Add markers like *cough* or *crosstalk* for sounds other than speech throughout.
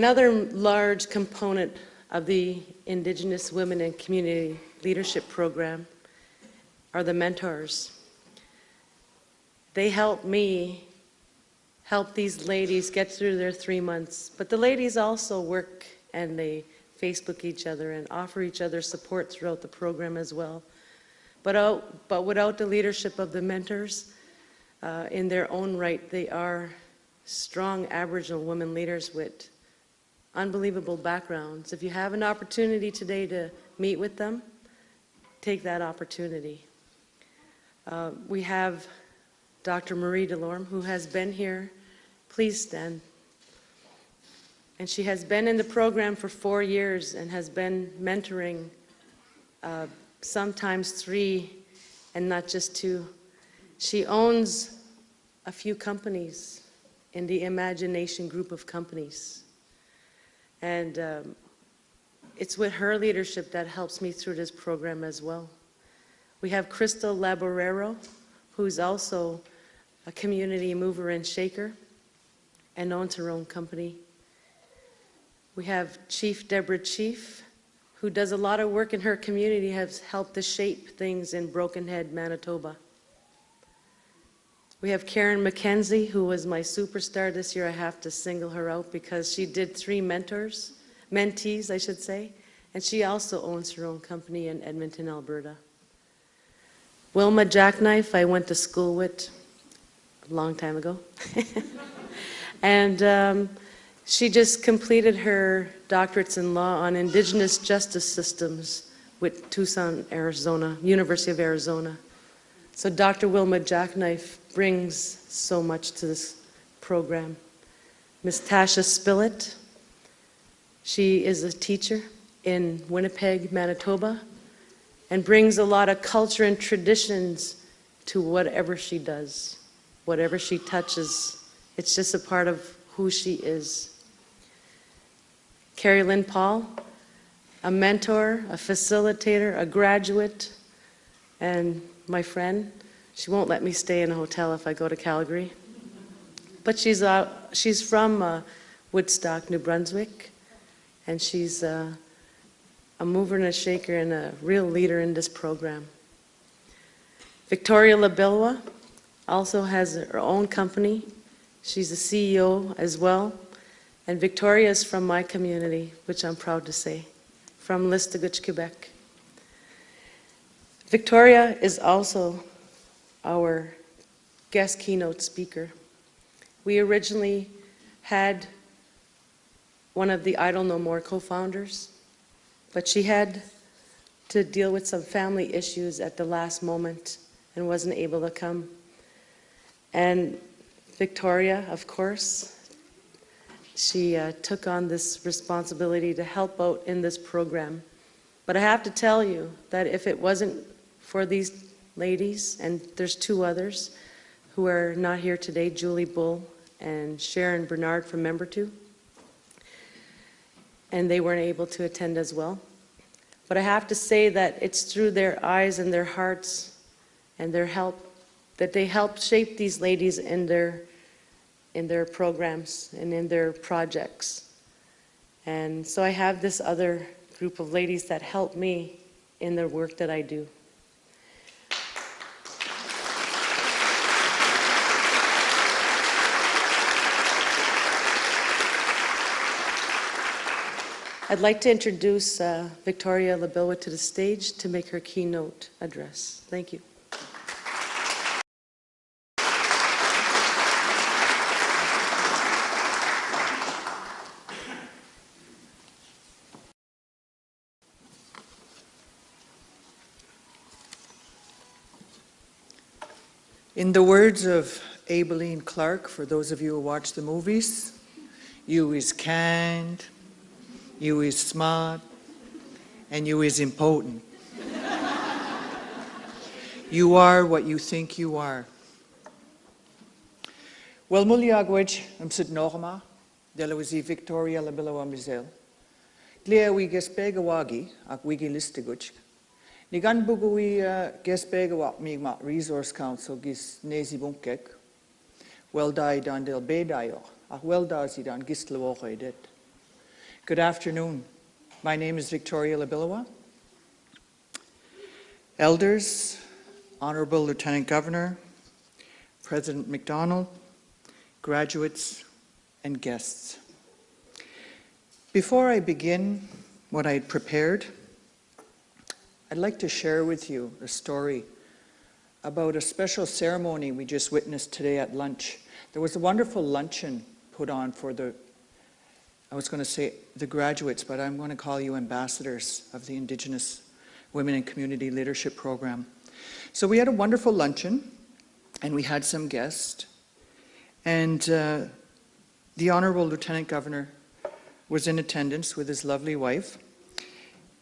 Another large component of the Indigenous Women and Community Leadership Program are the mentors. They help me help these ladies get through their three months. But the ladies also work and they Facebook each other and offer each other support throughout the program as well. But, out, but without the leadership of the mentors, uh, in their own right, they are strong Aboriginal women leaders with unbelievable backgrounds. If you have an opportunity today to meet with them, take that opportunity. Uh, we have Dr. Marie Delorme, who has been here. Please stand. And she has been in the program for four years and has been mentoring uh, sometimes three and not just two. She owns a few companies in the Imagination group of companies. And um, it's with her leadership that helps me through this program as well. We have Crystal Laborero, who's also a community mover and shaker and owns her own company. We have Chief Deborah Chief, who does a lot of work in her community, has helped to shape things in Brokenhead, Manitoba. We have Karen McKenzie, who was my superstar this year. I have to single her out because she did three mentors, mentees, I should say, and she also owns her own company in Edmonton, Alberta. Wilma Jackknife, I went to school with a long time ago. *laughs* and um, she just completed her doctorates in law on indigenous justice systems with Tucson, Arizona, University of Arizona. So Dr. Wilma Jackknife brings so much to this program. Ms. Tasha Spillett, she is a teacher in Winnipeg, Manitoba, and brings a lot of culture and traditions to whatever she does, whatever she touches. It's just a part of who she is. Carrie Lynn Paul, a mentor, a facilitator, a graduate, and my friend. She won't let me stay in a hotel if I go to Calgary. But she's, uh, she's from uh, Woodstock, New Brunswick, and she's uh, a mover and a shaker and a real leader in this program. Victoria LaBillois also has her own company. She's a CEO as well. And Victoria is from my community, which I'm proud to say, from Listuguj, Quebec. Victoria is also our guest keynote speaker. We originally had one of the Idle No More co-founders, but she had to deal with some family issues at the last moment and wasn't able to come. And Victoria, of course, she uh, took on this responsibility to help out in this program. But I have to tell you that if it wasn't for these ladies, and there's two others who are not here today, Julie Bull and Sharon Bernard from Membertou. and they weren't able to attend as well. But I have to say that it's through their eyes and their hearts and their help that they helped shape these ladies in their, in their programs and in their projects. And so I have this other group of ladies that help me in the work that I do. I'd like to introduce uh, Victoria LaBillois to the stage to make her keynote address. Thank you. In the words of Aibileen Clark, for those of you who watch the movies, you is kind, you is smart, and you is important. you are what you think you are. Wel muliagwaj am sid norma, delawisi Victoria labilla mizel. Glea we gespegawagi ak wigi listigoch. Ni gan bugui uh, gespegawak mi ma resource council gis nezi bunkek. Wel dai dan del bedayo, ak wel da si dan gistlawoche det. Good afternoon. My name is Victoria LaBillois. Elders, Honorable Lieutenant Governor, President McDonald, graduates, and guests. Before I begin what I had prepared, I'd like to share with you a story about a special ceremony we just witnessed today at lunch. There was a wonderful luncheon put on for the, I was going to say the graduates, but I'm going to call you ambassadors of the Indigenous Women and Community Leadership Program. So we had a wonderful luncheon, and we had some guests, and uh, the Honorable Lieutenant Governor was in attendance with his lovely wife.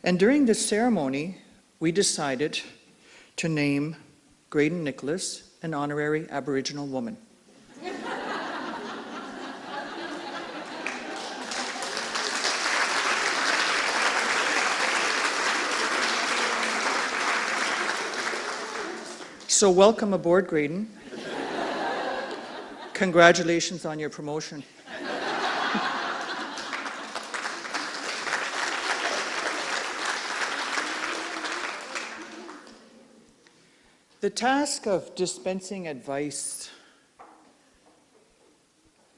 And during this ceremony, we decided to name Graydon Nicholas an honorary Aboriginal woman. So welcome aboard, Graydon. Congratulations on your promotion. The task of dispensing advice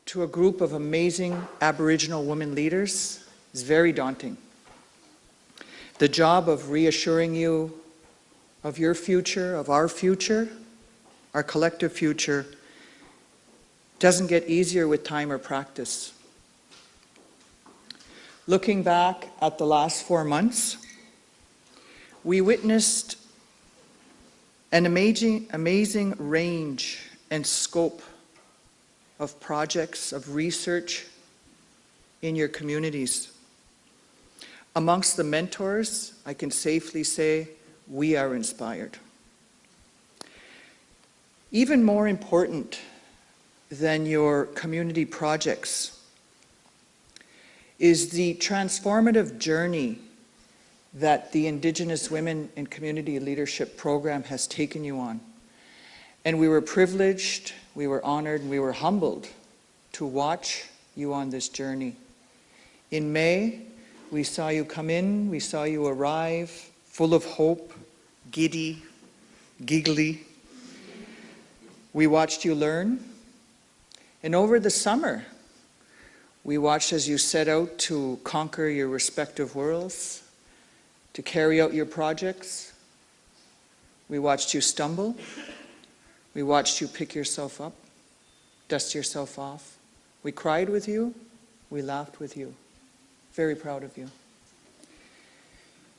to a group of amazing Aboriginal women leaders is very daunting. The job of reassuring you of your future, of our future, our collective future, doesn't get easier with time or practice. Looking back at the last four months, we witnessed an amazing, amazing range and scope of projects, of research in your communities. Amongst the mentors, I can safely say we are inspired. Even more important than your community projects is the transformative journey that the Indigenous Women in Community Leadership Program has taken you on. And we were privileged, we were honored, and we were humbled to watch you on this journey. In May, we saw you come in, we saw you arrive, full of hope, giddy, giggly. We watched you learn. And over the summer, we watched as you set out to conquer your respective worlds, to carry out your projects. We watched you stumble. We watched you pick yourself up, dust yourself off. We cried with you. We laughed with you. Very proud of you.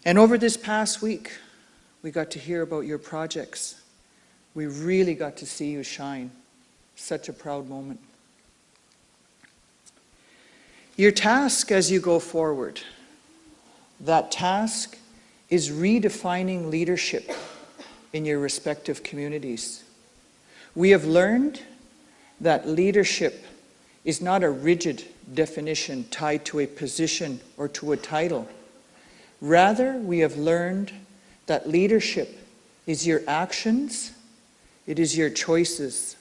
And over this past week, we got to hear about your projects. We really got to see you shine. Such a proud moment. Your task as you go forward, that task is redefining leadership in your respective communities. We have learned that leadership is not a rigid definition tied to a position or to a title. Rather, we have learned that leadership is your actions, it is your choices,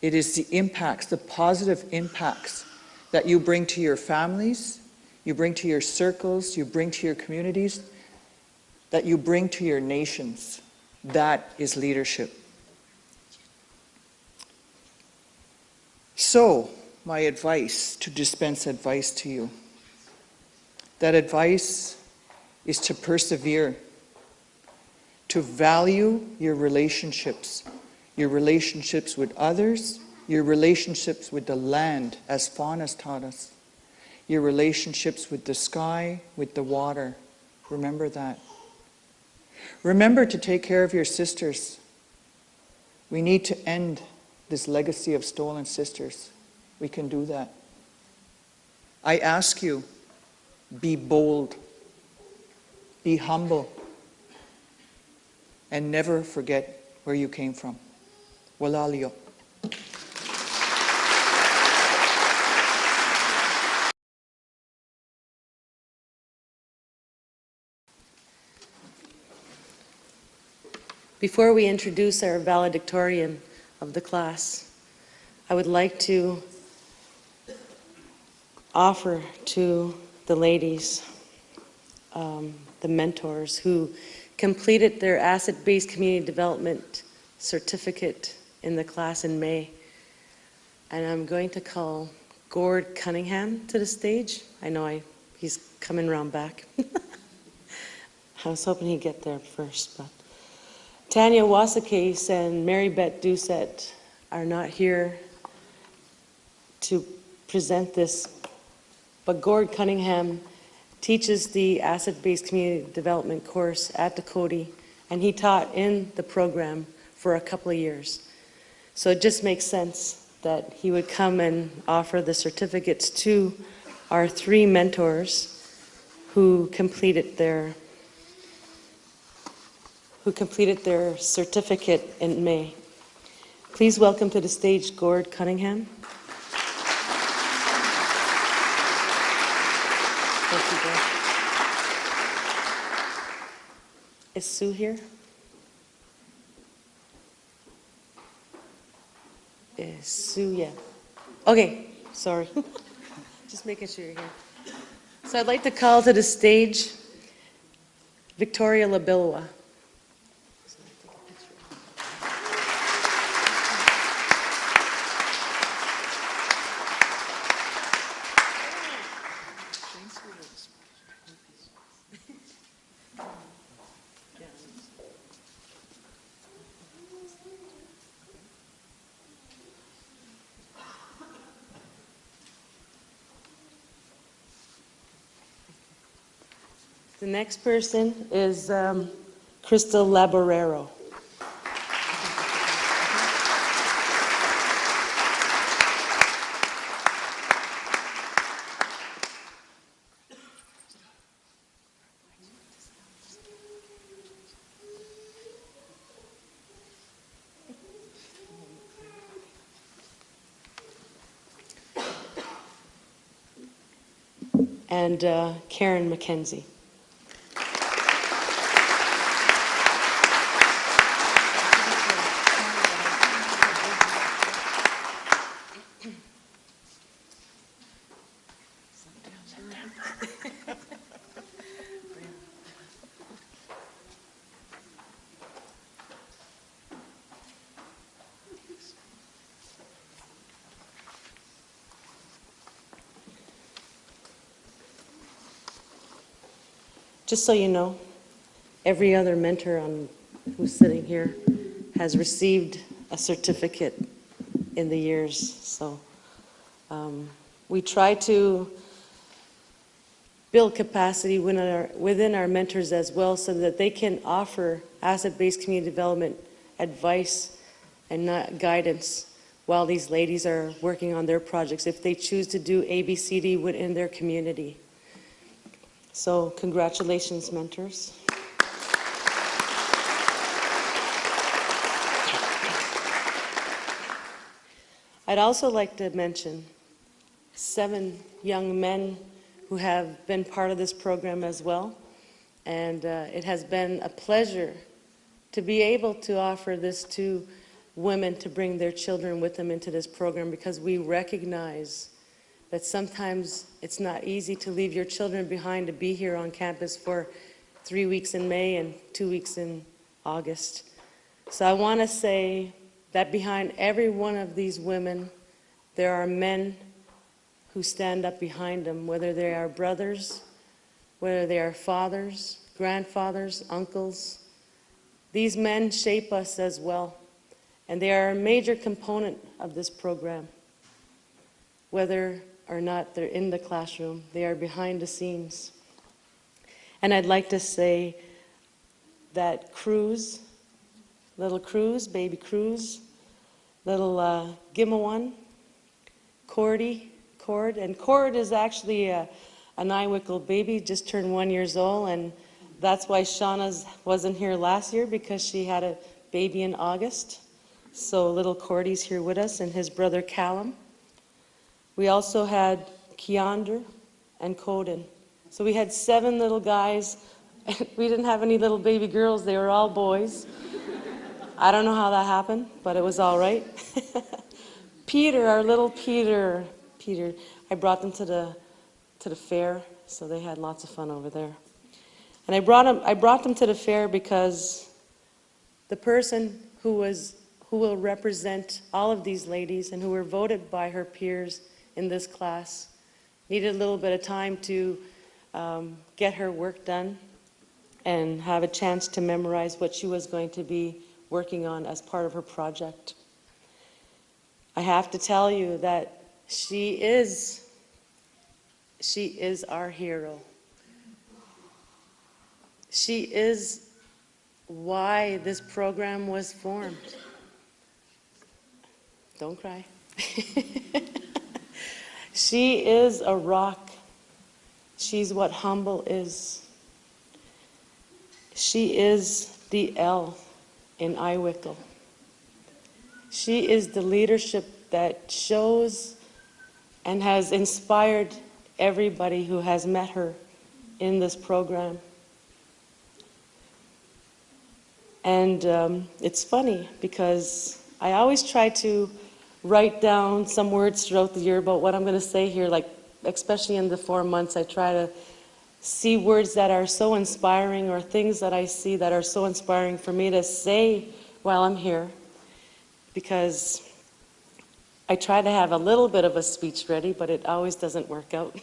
it is the impacts, the positive impacts that you bring to your families, you bring to your circles, you bring to your communities, that you bring to your nations. That is leadership. So, my advice, to dispense advice to you, that advice is to persevere, to value your relationships, your relationships with others, your relationships with the land, as Fawn has taught us, your relationships with the sky, with the water. Remember that. Remember to take care of your sisters. We need to end this legacy of stolen sisters. We can do that. I ask you, be bold, be humble, and never forget where you came from. Walalio. Before we introduce our valedictorian of the class, I would like to offer to the ladies, um, the mentors who completed their asset-based community development certificate in the class in May. And I'm going to call Gord Cunningham to the stage. I know I, he's coming around back. *laughs* I was hoping he'd get there first, but. Tanya Wasakase and Mary Beth Doucette are not here to present this, but Gord Cunningham teaches the asset-based community development course at Coady, and he taught in the program for a couple of years. So it just makes sense that he would come and offer the certificates to our three mentors who completed their who completed their certificate in May. Please welcome to the stage Gord Cunningham. Thank you, Gord. Is Sue here? Is Sue, yeah. Okay, sorry. *laughs* Just making sure you're here. So I'd like to call to the stage Victoria LaBillois. The next person is um, Crystal Laborero. And uh, Karen McKenzie. Just so you know, every other mentor on, who's sitting here has received a certificate in the years, so um, we try to build capacity within our, within our mentors as well so that they can offer asset-based community development advice and not guidance while these ladies are working on their projects if they choose to do ABCD within their community. So congratulations, mentors. I'd also like to mention seven young men who have been part of this program as well. And uh, it has been a pleasure to be able to offer this to women to bring their children with them into this program because we recognize that sometimes it's not easy to leave your children behind to be here on campus for three weeks in May and two weeks in August. So I want to say that behind every one of these women, there are men who stand up behind them, whether they are brothers, whether they are fathers, grandfathers, uncles. These men shape us as well, and they are a major component of this program. Whether or not they're in the classroom, they are behind the scenes. And I'd like to say that Cruz, little Cruz, baby Cruz, little uh, Gimawan, Cordy, Cord, and Cord is actually a, a nine-wickle baby, just turned one years old, and that's why Shauna's wasn't here last year because she had a baby in August. So little Cordy's here with us, and his brother Callum. We also had Keandra and Coden. So we had seven little guys. *laughs* we didn't have any little baby girls. They were all boys. I don't know how that happened, but it was all right. *laughs* Peter, our little Peter, Peter, I brought them to the, to the fair so they had lots of fun over there. And I brought them, I brought them to the fair because the person who was, who will represent all of these ladies and who were voted by her peers in this class needed a little bit of time to um, get her work done and have a chance to memorize what she was going to be working on as part of her project. I have to tell you that she is, she is our hero. She is why this program was formed. Don't cry. *laughs* she is a rock. She's what humble is. She is the L in Iwickle. She is the leadership that shows and has inspired everybody who has met her in this program. And um, it's funny because I always try to write down some words throughout the year about what I'm going to say here, like especially in the four months, I try to see words that are so inspiring or things that I see that are so inspiring for me to say while I'm here. Because I try to have a little bit of a speech ready, but it always doesn't work out.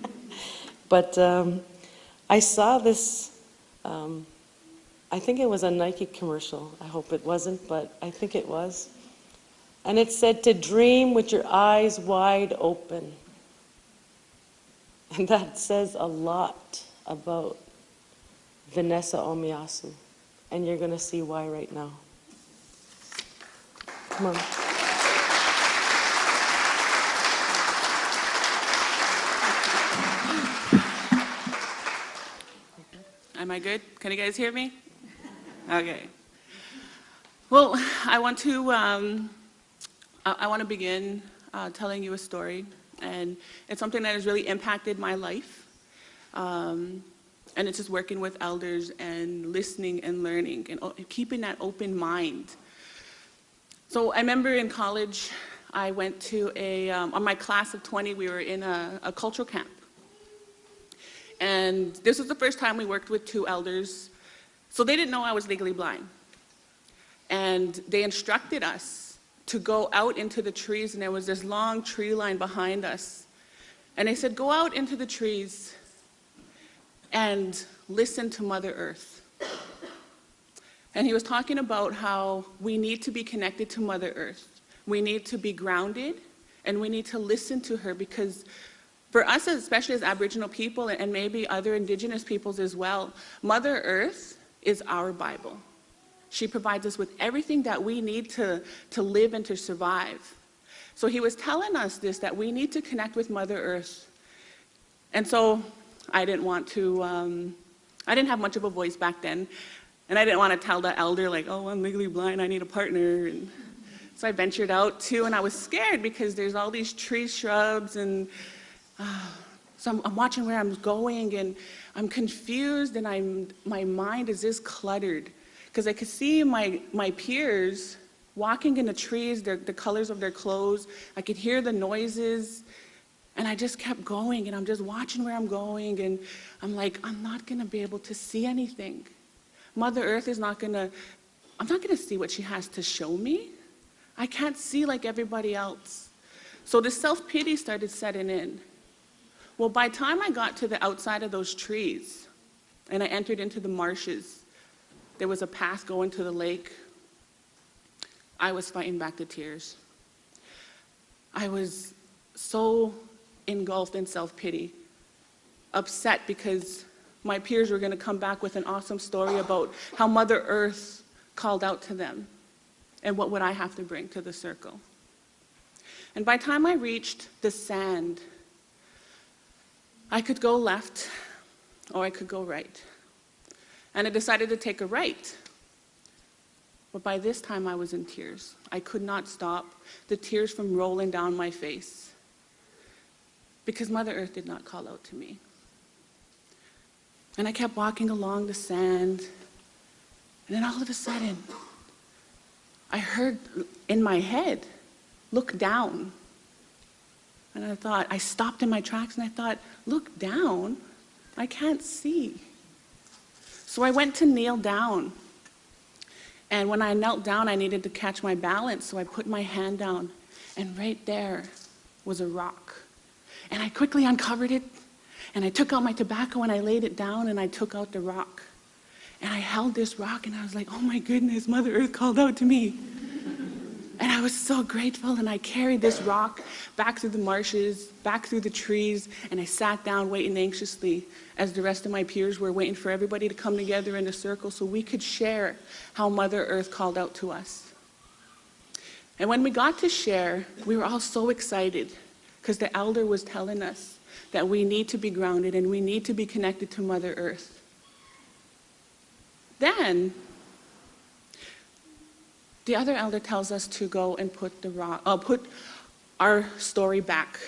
*laughs* but um, I saw this, um, I think it was a Nike commercial. I hope it wasn't, but I think it was. And it said to dream with your eyes wide open. And that says a lot about Vanessa Omiyasu. And you're going to see why right now. Come on. Am I good? Can you guys hear me? Okay. Well, I want to, um, I, I want to begin uh, telling you a story, and it's something that has really impacted my life. Um, and it's just working with elders and listening and learning and keeping that open mind. So I remember in college, I went to a, um, on my class of 20, we were in a, a cultural camp. And this was the first time we worked with two elders. So they didn't know I was legally blind. And they instructed us to go out into the trees, and there was this long tree line behind us. And they said, Go out into the trees and listen to Mother Earth. And he was talking about how we need to be connected to Mother Earth. We need to be grounded, and we need to listen to her because for us, especially as Aboriginal people and maybe other Indigenous peoples as well, Mother Earth is our Bible. She provides us with everything that we need to, to live and to survive. So he was telling us this, that we need to connect with Mother Earth. And so I didn't want to, um, I didn't have much of a voice back then. And I didn't want to tell the elder, like, oh, I'm legally blind, I need a partner. And so I ventured out too, and I was scared because there's all these trees, shrubs, and so I'm, I'm, watching where I'm going and I'm confused and I'm, my mind is just cluttered because I could see my, my peers walking in the trees, their, the colors of their clothes. I could hear the noises and I just kept going and I'm just watching where I'm going and I'm like, I'm not going to be able to see anything. Mother Earth is not going to, I'm not going to see what she has to show me. I can't see like everybody else. So the self-pity started setting in. Well, by the time I got to the outside of those trees and I entered into the marshes, there was a path going to the lake. I was fighting back the tears. I was so engulfed in self-pity, upset because my peers were going to come back with an awesome story about how Mother Earth called out to them and what would I have to bring to the circle. And by the time I reached the sand, I could go left or I could go right. And I decided to take a right. But by this time I was in tears. I could not stop the tears from rolling down my face because Mother Earth did not call out to me. And I kept walking along the sand, and then all of a sudden, I heard in my head, look down. And I thought, I stopped in my tracks and I thought, look down, I can't see. So I went to kneel down. And when I knelt down, I needed to catch my balance, so I put my hand down, and right there was a rock. And I quickly uncovered it, and I took out my tobacco and I laid it down and I took out the rock. And I held this rock and I was like, oh my goodness, Mother Earth called out to me. And I was so grateful, and I carried this rock back through the marshes, back through the trees, and I sat down waiting anxiously as the rest of my peers were waiting for everybody to come together in a circle so we could share how Mother Earth called out to us. And when we got to share, we were all so excited because the elder was telling us that we need to be grounded and we need to be connected to Mother Earth. Then the other elder tells us to go and put the rock, uh, put our story back.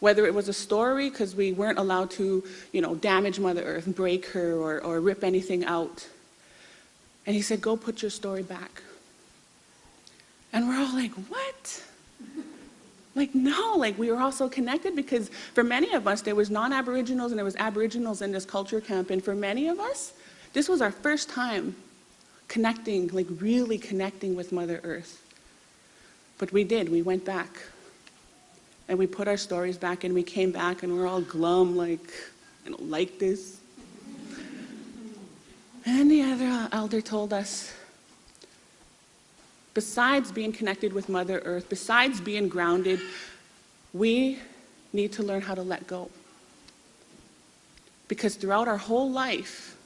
Whether it was a story, because we weren't allowed to, you know, damage Mother Earth, break her, or, or rip anything out. And he said, go put your story back. And we're all like, what? Like, no, like we were all so connected because for many of us, there was non-Aboriginals and there was Aboriginals in this culture camp. And for many of us, this was our first time connecting, like really connecting with Mother Earth. But we did, we went back. And we put our stories back and we came back and we're all glum, like, I don't like this. And the other elder told us, besides being connected with Mother Earth, besides being grounded, we need to learn how to let go. Because throughout our whole life,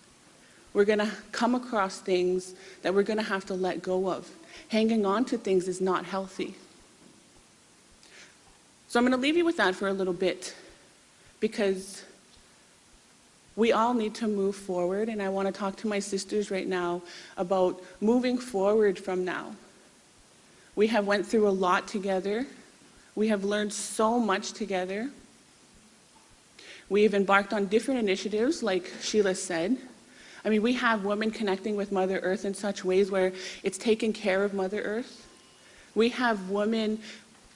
we're going to come across things that we're going to have to let go of. Hanging on to things is not healthy. So I'm going to leave you with that for a little bit because we all need to move forward and I want to talk to my sisters right now about moving forward from now. We have went through a lot together. We have learned so much together. We have embarked on different initiatives like Sheila said. I mean, we have women connecting with Mother Earth in such ways where it's taking care of Mother Earth. We have women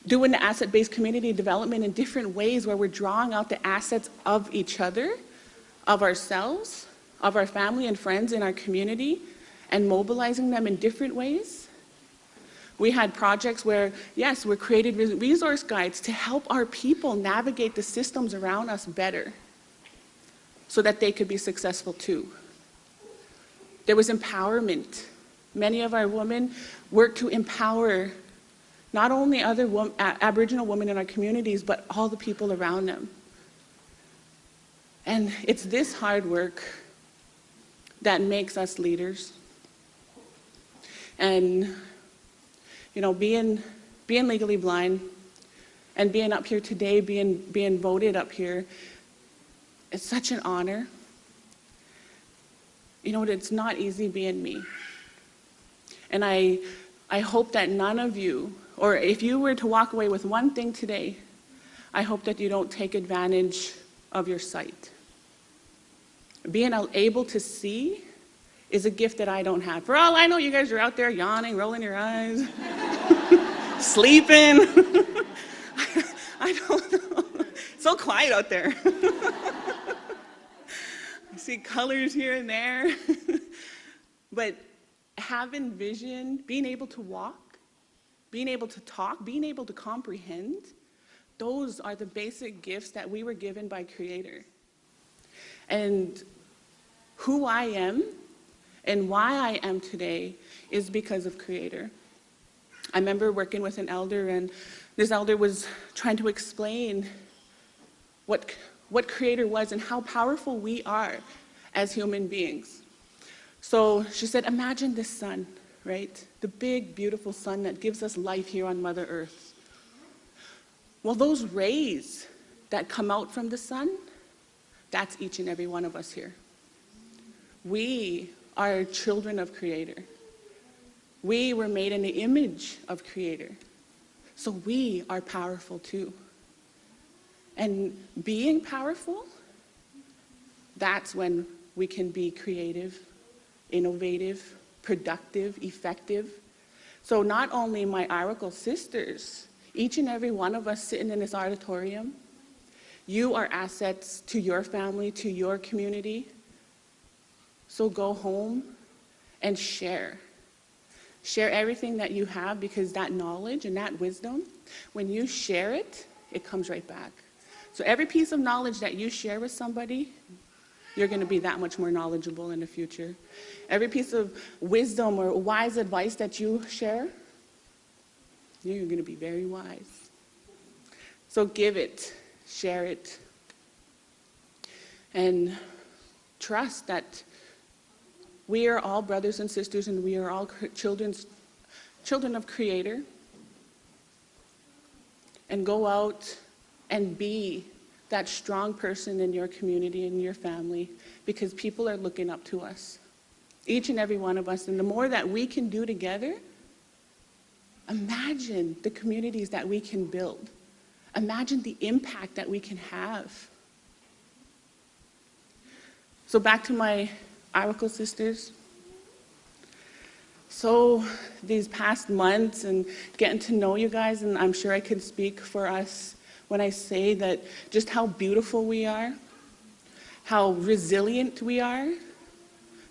doing the asset-based community development in different ways where we're drawing out the assets of each other, of ourselves, of our family and friends in our community, and mobilizing them in different ways. We had projects where, yes, we created resource guides to help our people navigate the systems around us better so that they could be successful too. There was empowerment. Many of our women worked to empower not only other Aboriginal women in our communities, but all the people around them. And it's this hard work that makes us leaders. And, you know, being, being legally blind and being up here today, being, being voted up here, it's such an honor you know, what, it's not easy being me. And I, I hope that none of you, or if you were to walk away with one thing today, I hope that you don't take advantage of your sight. Being able to see is a gift that I don't have. For all I know, you guys are out there yawning, rolling your eyes, *laughs* sleeping. *laughs* I don't know. *laughs* so quiet out there. *laughs* See colors here and there. *laughs* but having vision, being able to walk, being able to talk, being able to comprehend, those are the basic gifts that we were given by Creator. And who I am and why I am today is because of Creator. I remember working with an elder and this elder was trying to explain what what Creator was and how powerful we are as human beings. So she said, imagine this sun, right? The big, beautiful sun that gives us life here on Mother Earth. Well, those rays that come out from the sun, that's each and every one of us here. We are children of Creator. We were made in the image of Creator. So we are powerful too. And being powerful, that's when we can be creative, innovative, productive, effective. So not only my Aracle sisters, Each and every one of us sitting in this auditorium, you are assets to your family, to your community. So go home and share. Share everything that you have because that knowledge and that wisdom, when you share it, it comes right back. So every piece of knowledge that you share with somebody, you're going to be that much more knowledgeable in the future. Every piece of wisdom or wise advice that you share, you're going to be very wise. So give it, share it, and trust that we are all brothers and sisters and we are all children's, children of Creator. And go out and be that strong person in your community and your family because people are looking up to us, each and every one of us. And the more that we can do together, imagine the communities that we can build. Imagine the impact that we can have. So back to my Iroquois sisters. So these past months and getting to know you guys, and I'm sure I can speak for us when I say that just how beautiful we are, how resilient we are,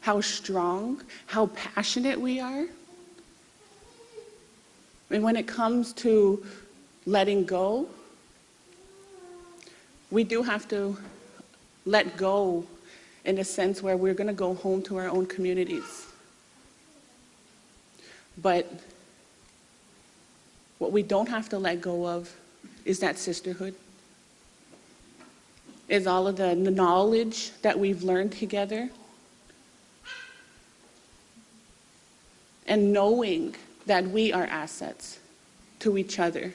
how strong, how passionate we are. And when it comes to letting go, we do have to let go in a sense where we're going to go home to our own communities. But what we don't have to let go of is that sisterhood, is all of the knowledge that we've learned together, and knowing that we are assets to each other.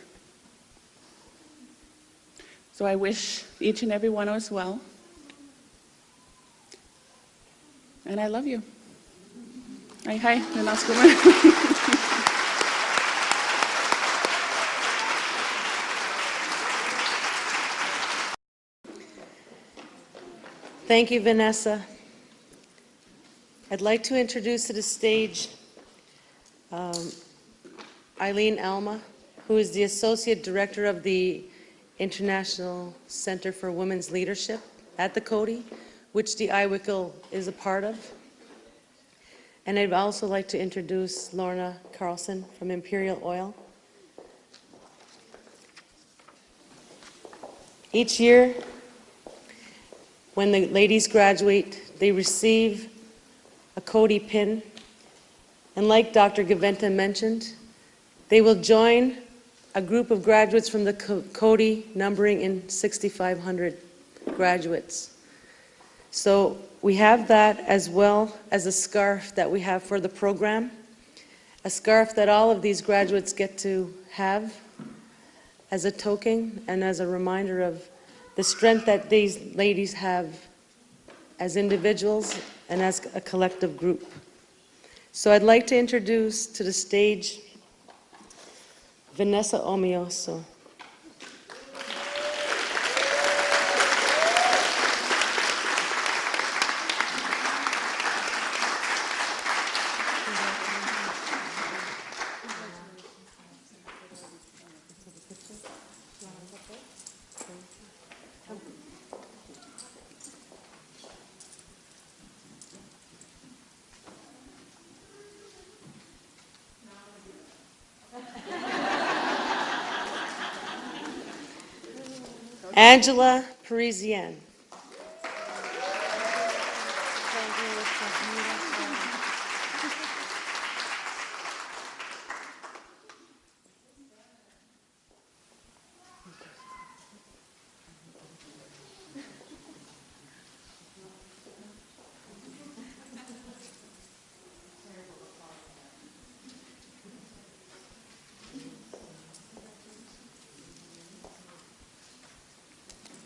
So I wish each and every one of us well. And I love you. Hi, Kumar. *laughs* Thank you, Vanessa. I'd like to introduce to the stage um, Eileen Alma, who is the Associate Director of the International Center for Women's Leadership at the Coady, which the IWICL is a part of. And I'd also like to introduce Lorna Carlson from Imperial Oil. Each year, when the ladies graduate, they receive a Coady pin. And like Dr. Gaventa mentioned, they will join a group of graduates from the Coady numbering in 6,500 graduates. So we have that as well as a scarf that we have for the program, a scarf that all of these graduates get to have as a token and as a reminder of the strength that these ladies have as individuals and as a collective group. So I'd like to introduce to the stage Vanessa Omioso. Angela Parisienne.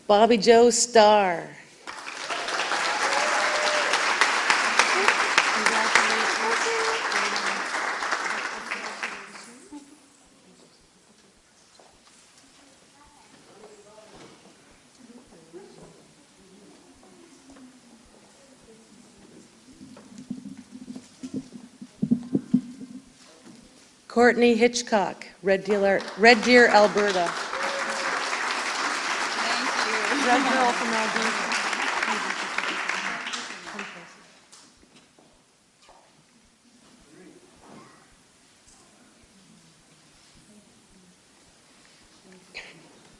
Bobby Joe Starr. Courtney Hitchcock, Red Deer, Red Deer Alberta. Red girl from Alberta.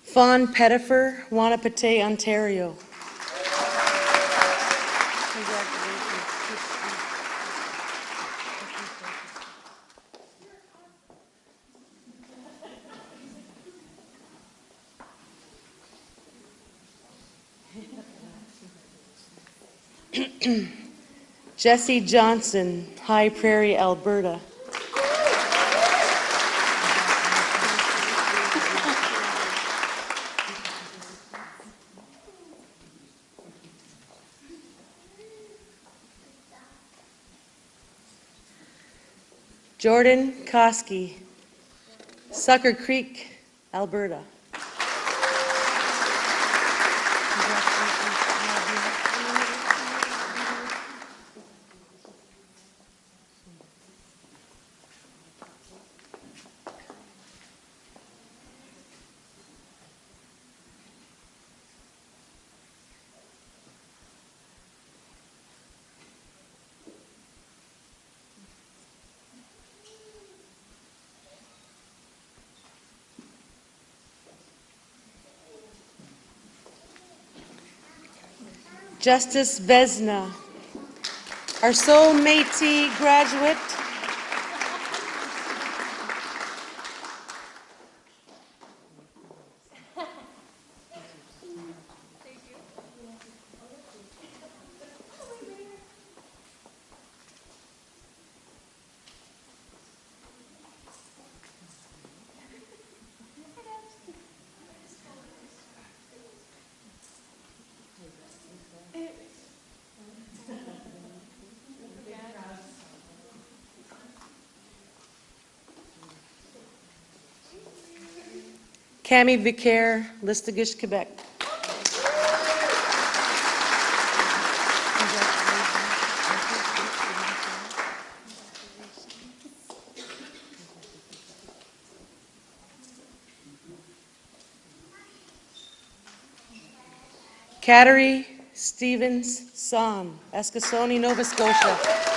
Fawn Pettifer, Wahnapitae, Ontario. Jesse Johnson, High Prairie, Alberta. Jordan Koski, Sucker Creek, Alberta. Justice Vesna, Arceau Métis graduate. Cammy Vicaire, Listuguj, Quebec. Kateri Stevens Son, Eskasoni, Nova Scotia.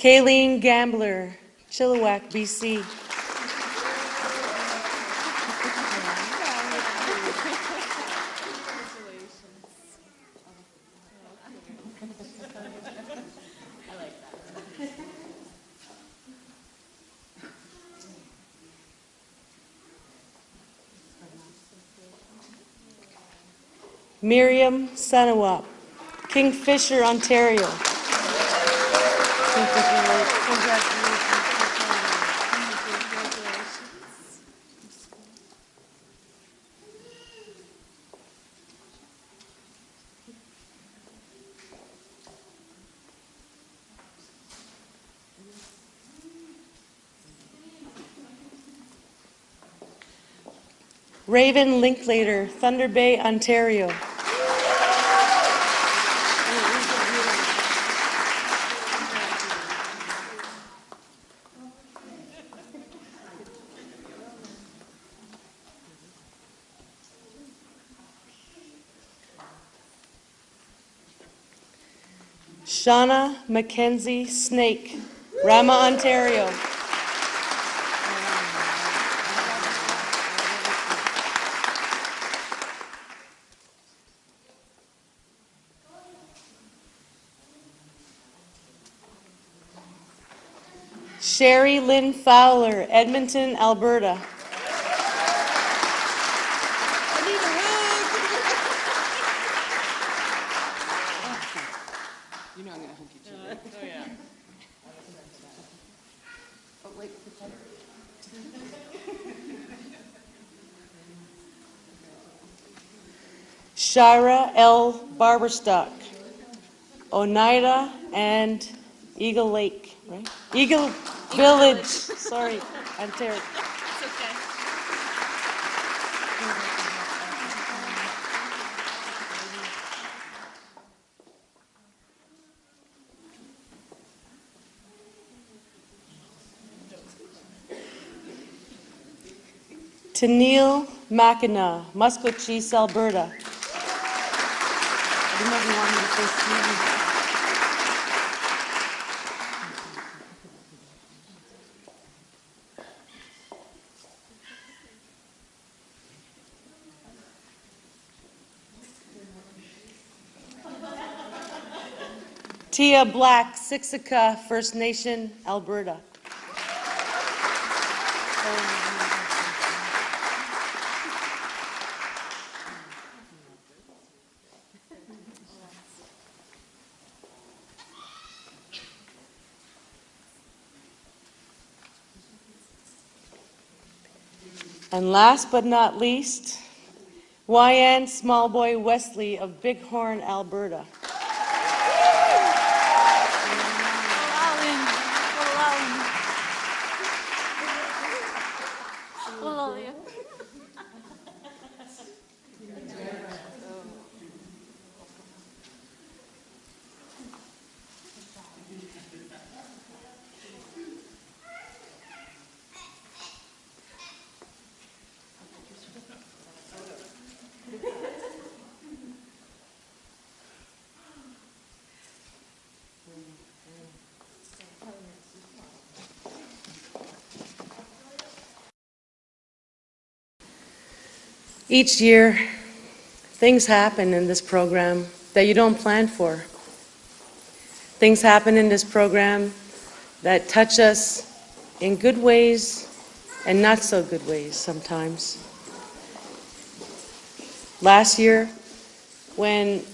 Kayleen Gambler, Chilliwack, BC. Miriam Sanawap, Kingfisher, Ontario. Raven Linklater, Thunder Bay, Ontario. Shauna Mackenzie Snake, Rama, Ontario. Sherry Lynn Fowler, Edmonton, Alberta. Shira L. Barberstock, Oneida and Eagle Lake, right? Eagle Village, sorry, Ontario. It's okay. To Neil Mackinac, Musqueam, Alberta. You never want me to say Stevie. Tia Black, Siksika First Nation, Alberta. And last but not least, YN Smallboy Wesley of Bighorn, Alberta. Each year, things happen in this program that you don't plan for. Things happen in this program that touch us in good ways and not so good ways sometimes. Last year, when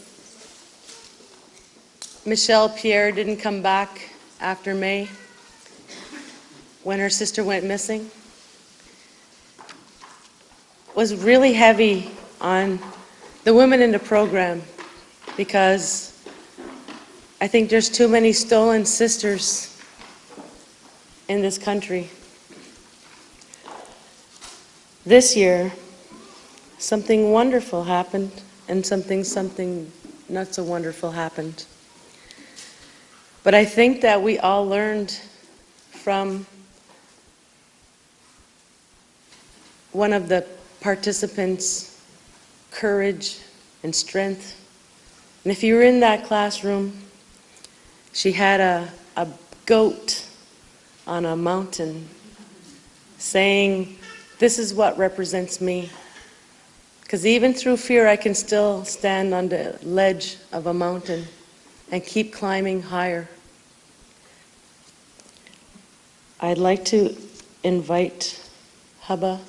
Michelle Pierre didn't come back after May, when her sister went missing, was really heavy on the women in the program because I think there's too many stolen sisters in this country. This year, something wonderful happened and something, something not so wonderful happened. But I think that we all learned from one of the participants' courage and strength. And if you were in that classroom, she had a, a goat on a mountain saying, this is what represents me. Because even through fear, I can still stand on the ledge of a mountain and keep climbing higher. I'd like to invite Haba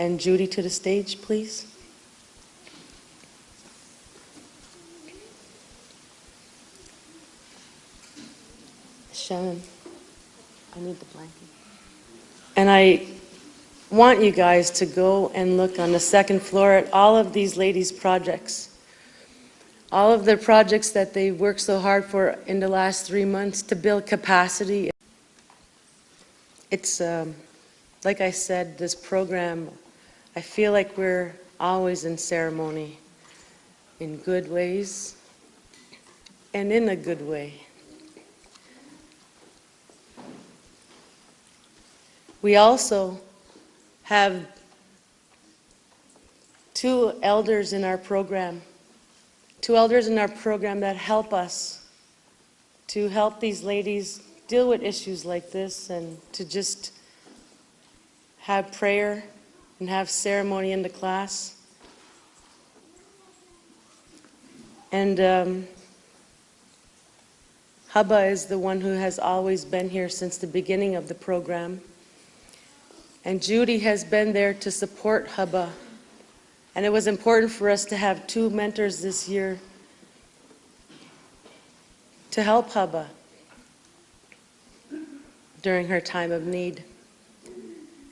and Judy to the stage, please. Shannon, I need the blanket. And I want you guys to go and look on the second floor at all of these ladies' projects. All of their projects that they worked so hard for in the last three months to build capacity. It's, um, like I said, this program, I feel like we're always in ceremony in good ways and in a good way. We also have two elders in our program, two elders in our program that help us to help these ladies deal with issues like this and to just have prayer and have ceremony in the class. And um, Haba is the one who has always been here since the beginning of the program. And Judy has been there to support Hubba. And it was important for us to have two mentors this year to help Hubba during her time of need.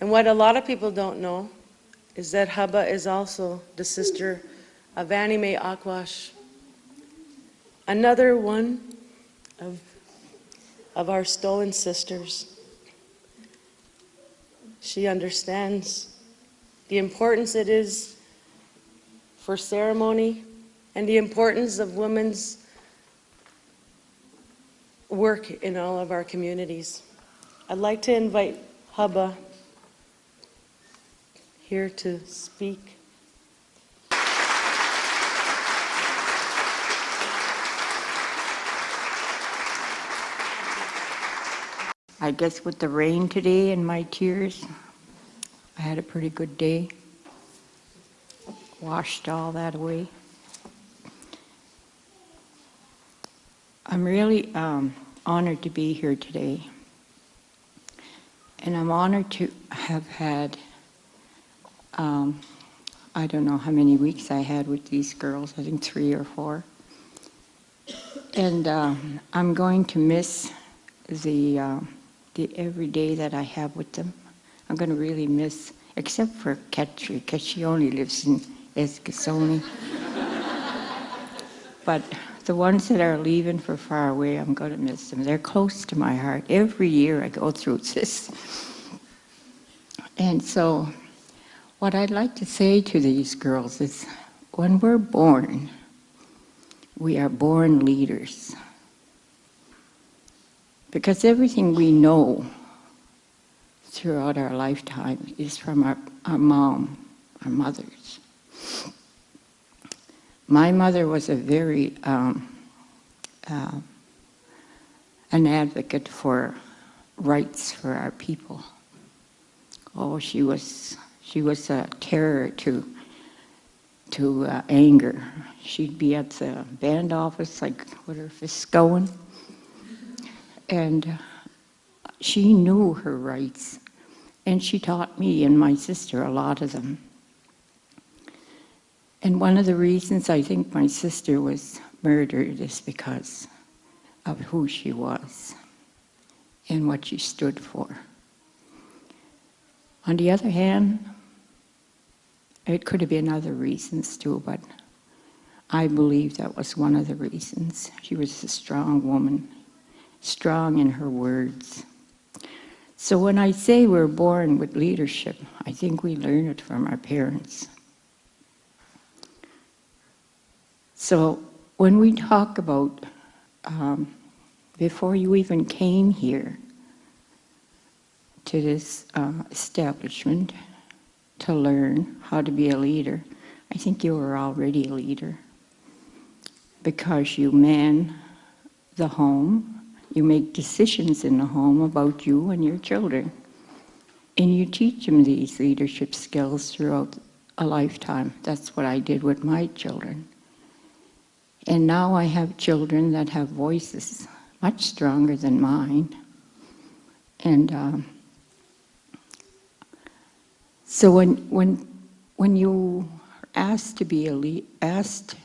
And what a lot of people don't know is that Haba is also the sister of Annie Mae Aquash. Another one of, of our stolen sisters. She understands the importance it is for ceremony and the importance of women's work in all of our communities. I'd like to invite Hubba here to speak. I guess with the rain today and my tears, I had a pretty good day. Washed all that away. I'm really um, honored to be here today. And I'm honored to have had, um, I don't know how many weeks I had with these girls, I think three or four. And um, I'm going to miss the, uh, the every day that I have with them. I'm going to really miss, except for Kateri, because she only lives in Eskasoni. *laughs* but the ones that are leaving for far away, I'm going to miss them. They're close to my heart. Every year I go through *laughs* this. And so, what I'd like to say to these girls is when we're born, we are born leaders. Because everything we know throughout our lifetime is from our, our mom, our mothers. My mother was a very, um, uh, an advocate for rights for our people. Oh, she was, she was a terror to, to uh, anger. She'd be at the band office, like with her fists going, and she knew her rights. And she taught me and my sister a lot of them. And one of the reasons I think my sister was murdered is because of who she was and what she stood for. On the other hand, it could have been other reasons too, but I believe that was one of the reasons. She was a strong woman, strong in her words. So when I say we're born with leadership, I think we learn it from our parents. So when we talk about, um, before you even came here to this uh, establishment to learn how to be a leader, I think you were already a leader because you man the home, you make decisions in the home about you and your children. And you teach them these leadership skills throughout a lifetime. That's what I did with my children. And now I have children that have voices much stronger than mine. And um, so when, when, when you are asked to be a asked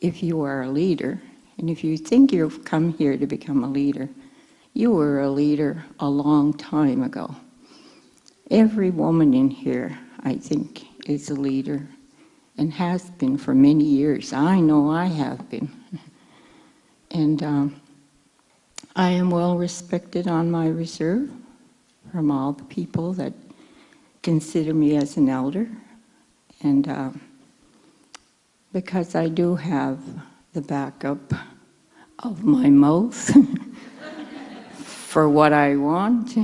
if you are a leader, and if you think you've come here to become a leader, you were a leader a long time ago. Every woman in here, I think, is a leader and has been for many years. I know I have been. And um, I am well respected on my reserve from all the people that consider me as an elder. And uh, because I do have the backup of my mouth *laughs* for what I want,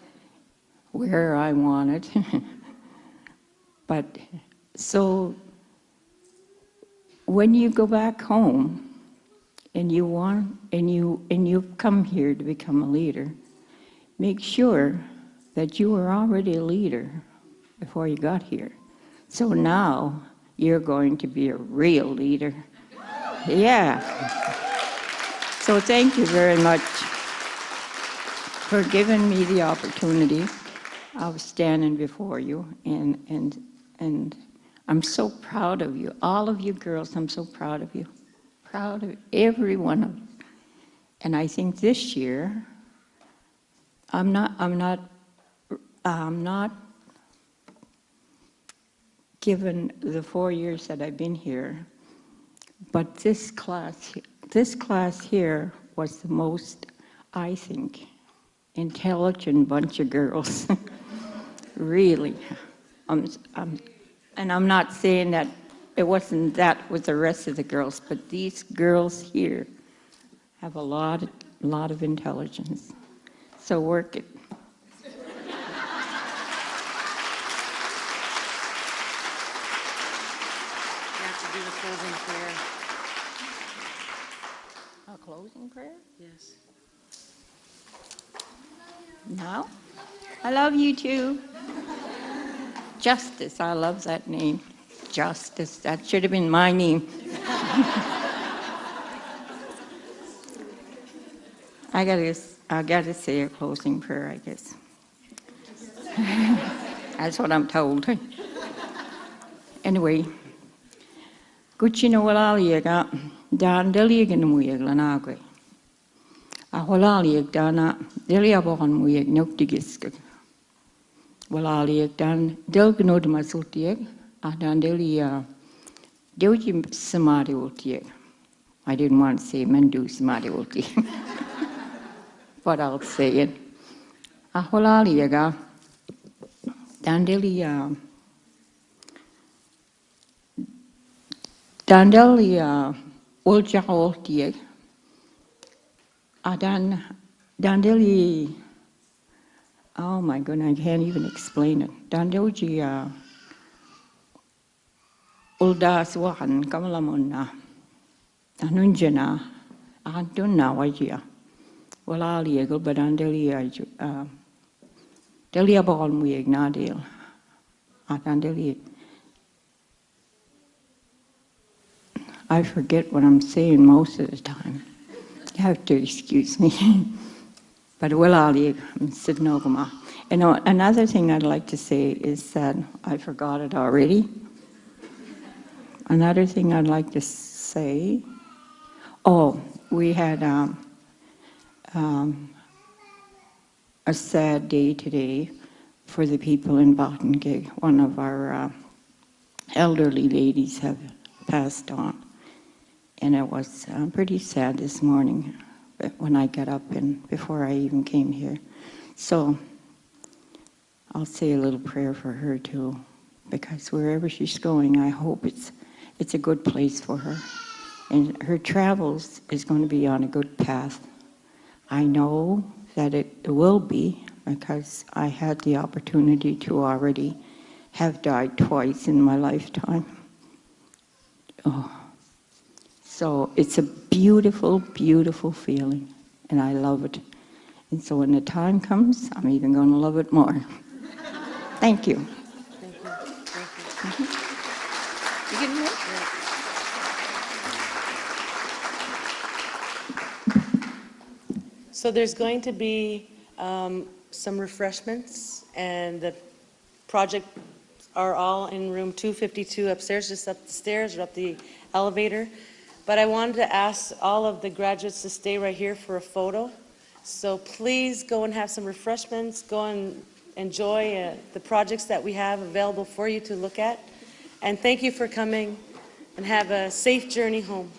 *laughs* where I want it. *laughs* but so when you go back home and you want and you and you've come here to become a leader, make sure that you were already a leader before you got here. So now you're going to be a real leader. Yeah. So thank you very much for giving me the opportunity of standing before you and and and I'm so proud of you. All of you girls, I'm so proud of you. Proud of every one of you. And I think this year, I'm not, I'm not, I'm not given the four years that I've been here, but this class this class here was the most, I think, intelligent bunch of girls. *laughs* really. Um, um, and I'm not saying that it wasn't that with the rest of the girls, but these girls here have a lot, lot of intelligence. So work. You have to do the closing prayer. A closing prayer? Yes. No? I love you too. Justice, I love that name. Justice, that should have been my name. *laughs* I gotta, I gotta say a closing prayer, I guess. *laughs* That's what I'm told. *laughs* Anyway, Gucci wala liga, dan deligan muyag lanagwe. A wala liag dana, delia bohan muyag noktigisk. Wala liag dan delgnod masutiag, a ah, dan delia deuji samadi ultiag. I didn't want to say mendu samadi ulti. *laughs* but I'll say it. Ah, a wala liaga, dan delia Dandelia uljaoltieg. Adan ah, Dandeli. Oh my goodness, I can't even explain it. Dandelgia uldas wahan kamalamuna. Anunjana. Antunna wajia. Wala liegel badandelia. Uh, Delia ball muig nadil. Adandelia. I forget what I'm saying most of the time. You have to excuse me. *laughs* but well, my. You know, another thing I'd like to say is that I forgot it already. Another thing I'd like to say, oh, we had um, um, a sad day today for the people in Bottingig. One of our uh, elderly ladies have passed on. And it was uh, pretty sad this morning when I got up and before I even came here. So I'll say a little prayer for her too, because wherever she's going, I hope it's, it's a good place for her. And her travels is going to be on a good path. I know that it will be because I had the opportunity to already have died twice in my lifetime. Oh. So it's a beautiful, beautiful feeling, and I love it. And so when the time comes, I'm even going to love it more. *laughs* Thank you. Thank you. Thank you. You getting? So there's going to be um, some refreshments, and the project are all in room 252 upstairs, just up the stairs or up the elevator. But I wanted to ask all of the graduates to stay right here for a photo. So please go and have some refreshments, go and enjoy uh, the projects that we have available for you to look at. And thank you for coming, and have a safe journey home.